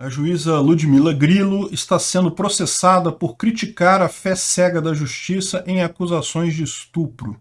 A juíza Ludmila Grilo está sendo processada por criticar a fé cega da justiça em acusações de estupro.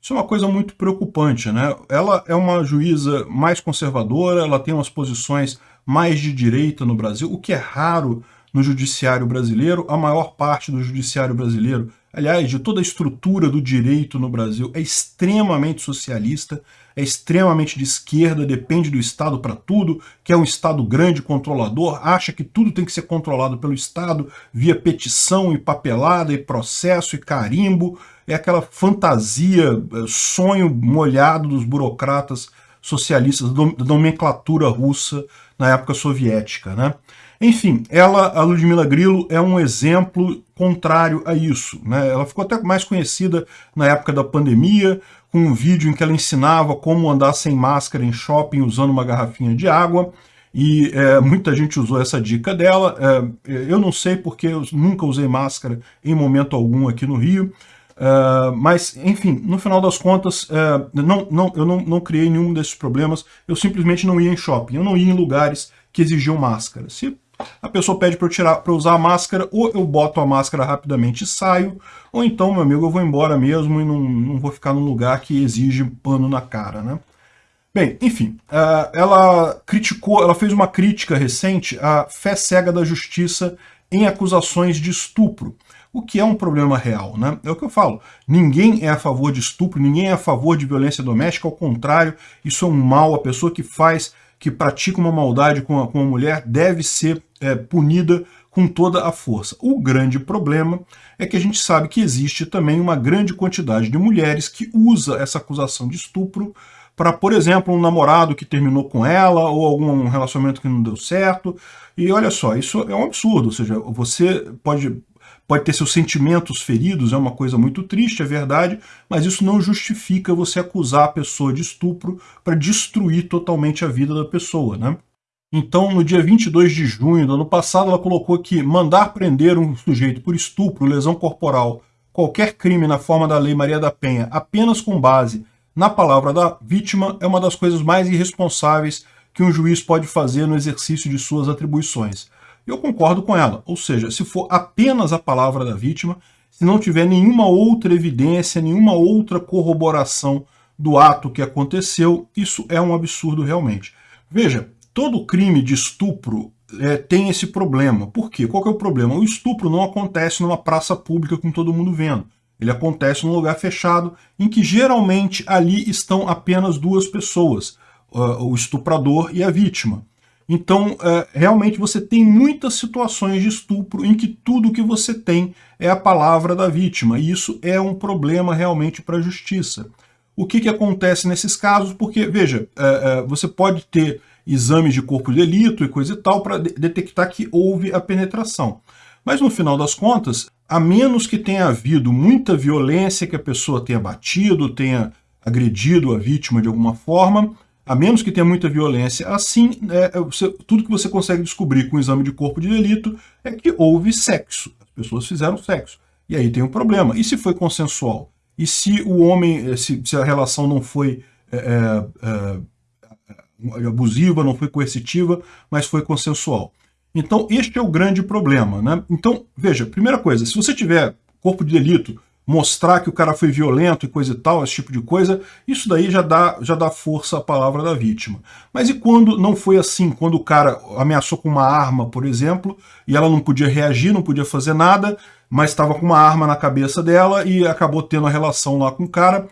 Isso é uma coisa muito preocupante, né? Ela é uma juíza mais conservadora, ela tem umas posições mais de direita no Brasil, o que é raro no judiciário brasileiro. A maior parte do judiciário brasileiro, aliás, de toda a estrutura do direito no Brasil, é extremamente socialista, é extremamente de esquerda, depende do Estado para tudo, que é um Estado grande, controlador, acha que tudo tem que ser controlado pelo Estado via petição e papelada e processo e carimbo, é aquela fantasia, eh, sonho molhado dos burocratas socialistas, da nomenclatura russa na época soviética. Né? Enfim, ela, a Ludmila Grilo, é um exemplo contrário a isso. Né? Ela ficou até mais conhecida na época da pandemia, com um vídeo em que ela ensinava como andar sem máscara em shopping usando uma garrafinha de água, e é, muita gente usou essa dica dela. É, eu não sei porque eu nunca usei máscara em momento algum aqui no Rio, Uh, mas, enfim, no final das contas, uh, não, não, eu não, não criei nenhum desses problemas, eu simplesmente não ia em shopping, eu não ia em lugares que exigiam máscara. Se a pessoa pede para eu tirar, para usar a máscara, ou eu boto a máscara rapidamente e saio, ou então, meu amigo, eu vou embora mesmo e não, não vou ficar num lugar que exige pano na cara, né? Bem, enfim, uh, ela criticou, ela fez uma crítica recente à fé cega da justiça em acusações de estupro o que é um problema real, né? É o que eu falo, ninguém é a favor de estupro, ninguém é a favor de violência doméstica, ao contrário, isso é um mal, a pessoa que faz, que pratica uma maldade com a, com a mulher deve ser é, punida com toda a força. O grande problema é que a gente sabe que existe também uma grande quantidade de mulheres que usa essa acusação de estupro para, por exemplo, um namorado que terminou com ela ou algum relacionamento que não deu certo. E olha só, isso é um absurdo, ou seja, você pode pode ter seus sentimentos feridos, é uma coisa muito triste, é verdade, mas isso não justifica você acusar a pessoa de estupro para destruir totalmente a vida da pessoa, né? Então, no dia 22 de junho do ano passado, ela colocou que mandar prender um sujeito por estupro, lesão corporal, qualquer crime na forma da Lei Maria da Penha, apenas com base na palavra da vítima, é uma das coisas mais irresponsáveis que um juiz pode fazer no exercício de suas atribuições. Eu concordo com ela, ou seja, se for apenas a palavra da vítima, se não tiver nenhuma outra evidência, nenhuma outra corroboração do ato que aconteceu, isso é um absurdo realmente. Veja, todo crime de estupro é, tem esse problema. Por quê? Qual é o problema? O estupro não acontece numa praça pública com todo mundo vendo. Ele acontece num lugar fechado, em que geralmente ali estão apenas duas pessoas, o estuprador e a vítima. Então, é, realmente você tem muitas situações de estupro em que tudo que você tem é a palavra da vítima, e isso é um problema realmente para a justiça. O que, que acontece nesses casos? Porque, veja, é, é, você pode ter exames de corpo de delito e coisa e tal para de detectar que houve a penetração. Mas no final das contas, a menos que tenha havido muita violência, que a pessoa tenha batido, tenha agredido a vítima de alguma forma, a menos que tenha muita violência. Assim, é, é, você, tudo que você consegue descobrir com o exame de corpo de delito é que houve sexo. As pessoas fizeram sexo. E aí tem um problema. E se foi consensual? E se o homem, eh, se, se a relação não foi é, é, abusiva, não foi coercitiva, mas foi consensual? Então, este é o grande problema. Né? Então, veja, primeira coisa, se você tiver corpo de delito mostrar que o cara foi violento e coisa e tal, esse tipo de coisa, isso daí já dá, já dá força à palavra da vítima. Mas e quando não foi assim? Quando o cara ameaçou com uma arma, por exemplo, e ela não podia reagir, não podia fazer nada, mas estava com uma arma na cabeça dela e acabou tendo a relação lá com o cara.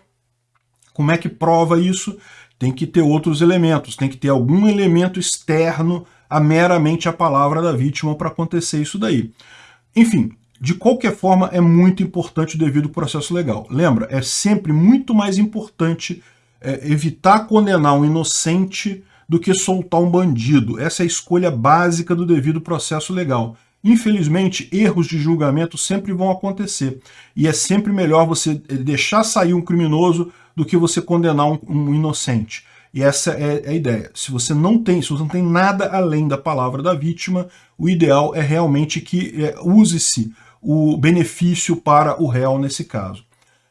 Como é que prova isso? Tem que ter outros elementos, tem que ter algum elemento externo a meramente a palavra da vítima para acontecer isso daí. Enfim, de qualquer forma, é muito importante o devido processo legal. Lembra, é sempre muito mais importante é, evitar condenar um inocente do que soltar um bandido. Essa é a escolha básica do devido processo legal. Infelizmente, erros de julgamento sempre vão acontecer. E é sempre melhor você deixar sair um criminoso do que você condenar um, um inocente. E essa é, é a ideia. Se você não tem, se você não tem nada além da palavra da vítima, o ideal é realmente que é, use-se o benefício para o réu nesse caso.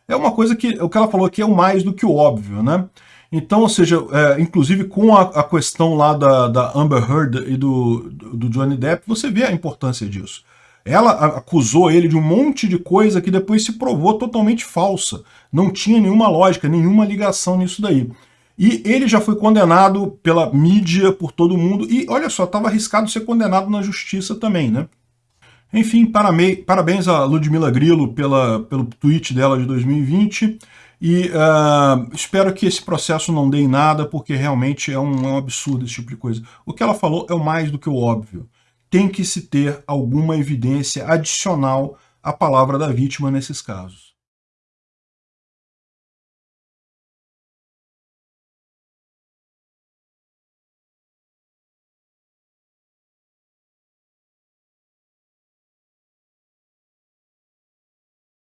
É uma coisa que o que ela falou aqui é o mais do que o óbvio, né? Então, ou seja, é, inclusive com a, a, questão lá da, da Amber Heard e do, do Johnny Depp, você vê a importância disso. Ela acusou ele de um monte de coisa que depois se provou totalmente falsa. Não tinha nenhuma lógica, nenhuma ligação nisso daí. E ele já foi condenado pela mídia, por todo mundo, e olha só, estava arriscado ser condenado na justiça também, né? Enfim, parabéns a Ludmila Grillo pela, pelo tweet dela de 2020, e uh, espero que esse processo não dê em nada, porque realmente é um, é um absurdo esse tipo de coisa. O que ela falou é o mais do que o óbvio. Tem que se ter alguma evidência adicional à palavra da vítima nesses casos.